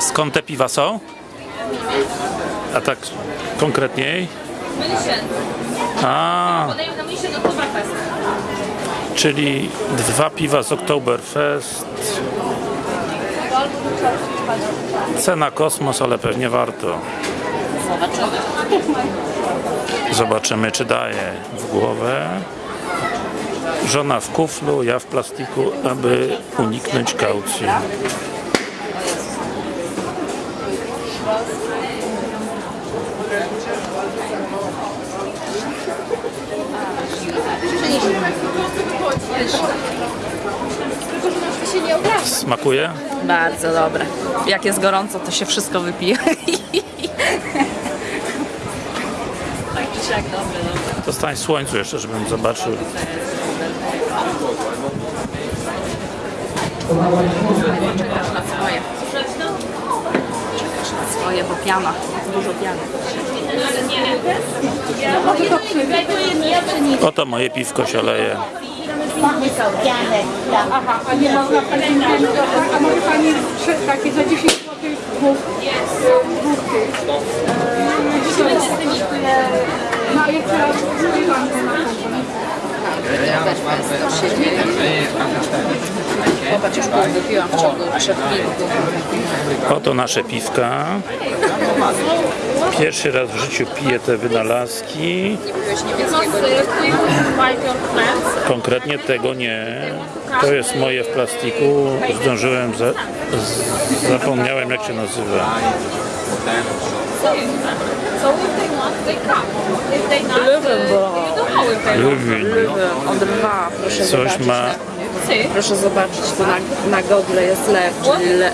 skąd te piwa są? A tak konkretniej? A, czyli dwa piwa z Oktoberfest. Cena kosmos, ale pewnie warto. Zobaczymy. Zobaczymy, czy daje w głowę. Żona w kuflu, ja w plastiku, aby uniknąć kaucji. Smakuje? Bardzo dobre. Jak jest gorąco, to się wszystko wypije. tak czy siak, dobre, dobre. To stań w słońcu jeszcze, żebym zobaczył. Czekasz na swoje. Czekasz na swoje, bo piana. Dużo piany. Oto moje piwko się leje. Aha, a nie można pani a może pani takie za 10 zł dwóch, e, e, No jeszcze raz używam to na konto. Wypiłam w ciągu trzech minut. Oto nasze piwka. Pierwszy raz w życiu piję te wynalazki. Konkretnie tego nie. To jest moje w plastiku. Zdążyłem, za, z, zapomniałem jak się nazywa. Lubin. On dwa, proszę Coś ma proszę zobaczyć, to na, na godle jest lew, czyli le.